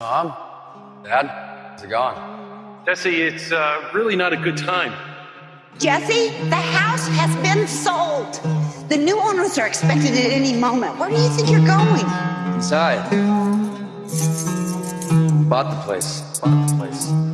Mom? Dad? How's it going? Jesse, it's uh, really not a good time. Jesse, the house has been sold. The new owners are expected at any moment. Where do you think you're going? Inside. Bought the place. Bought the place.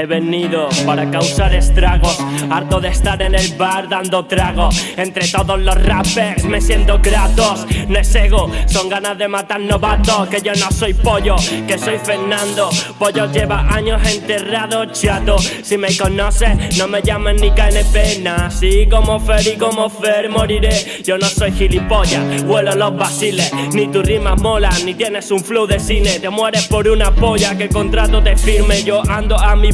He venido para causar estragos, harto de estar en el bar dando trago. Entre todos los rappers me siento gratos, no es ego, son ganas de matar novatos. Que yo no soy pollo, que soy Fernando. Pollo lleva años enterrado, chato. Si me conoces, no me llamen ni KNP, Así como Fer y como Fer moriré. Yo no soy gilipollas, vuelo los basiles. Ni tu rima mola, ni tienes un flow de cine. Te mueres por una polla, que contrato te firme. Yo ando a mi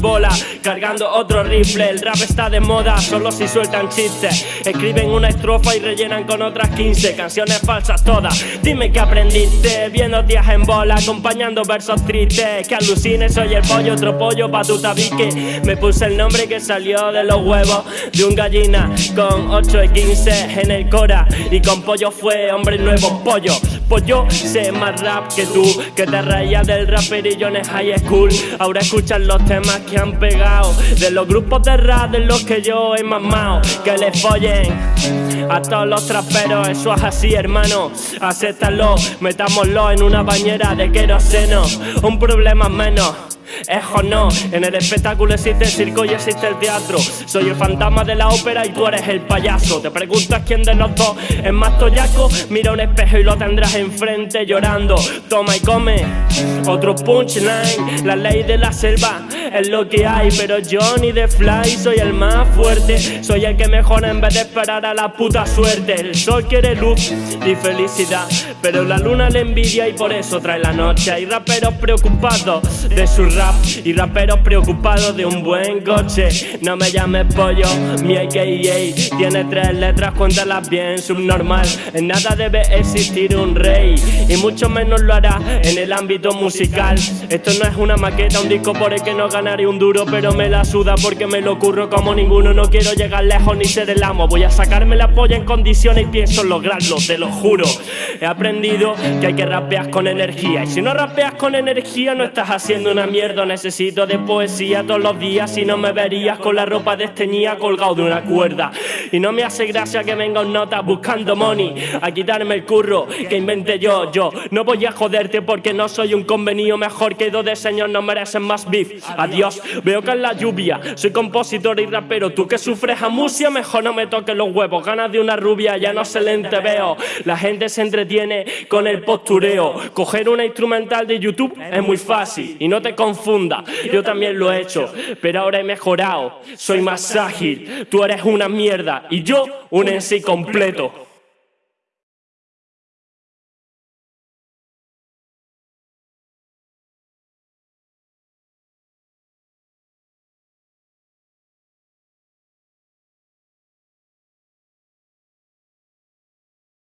cargando otro rifle. El rap está de moda, solo si sueltan chistes. Escriben una estrofa y rellenan con otras 15 canciones falsas todas. Dime que aprendiste viendo días en bola, acompañando versos tristes. Que alucines, soy el pollo, otro pollo pa' tu tabique. Me puse el nombre que salió de los huevos de un gallina con 8 y 15 en el cora. Y con pollo fue hombre nuevo, pollo. Pues yo sé más rap que tú, que te reías del raperillo en high school. Ahora escuchan los temas que han pegado, de los grupos de rap de los que yo he mamado. Que le follen a todos los traperos, eso es así, hermano. Acéptalo, metámoslo en una bañera de queroseno. Un problema menos es o no, en el espectáculo existe el circo y existe el teatro. Soy el fantasma de la ópera y tú eres el payaso. Te preguntas quién de los dos es más toyaco. Mira un espejo y lo tendrás enfrente llorando. Toma y come, otro punchline La ley de la selva es lo que hay Pero yo ni de fly soy el más fuerte Soy el que mejora en vez de esperar a la puta suerte El sol quiere luz y felicidad Pero la luna le envidia y por eso trae la noche Hay raperos preocupados de su rap y raperos preocupados de un buen coche. No me llames pollo, mi AKA tiene tres letras, cuéntalas bien, subnormal. En nada debe existir un rey y mucho menos lo hará en el ámbito musical. Esto no es una maqueta, un disco por el que no ganaré un duro, pero me la suda porque me lo ocurro como ninguno. No quiero llegar lejos ni ser el amo. Voy a sacarme la polla en condiciones y pienso lograrlo, te lo juro. He aprendido que hay que rapear con energía y si no rapeas con energía no estás haciendo una mierda necesito de poesía todos los días Si no me verías con la ropa desteñida colgado de una cuerda Y no me hace gracia que venga un nota buscando money A quitarme el curro que inventé yo, yo No voy a joderte porque no soy un convenido mejor que dos de señor no merecen más beef Adiós, veo que es la lluvia Soy compositor y rapero, tú que sufres amusia Mejor no me toques los huevos, ganas de una rubia ya no se le veo La gente se entretiene con el postureo. Coger una instrumental de YouTube es muy fácil. Y no te confunda, yo también lo he hecho, pero ahora he mejorado, soy más ágil, tú eres una mierda. Y yo un en sí completo.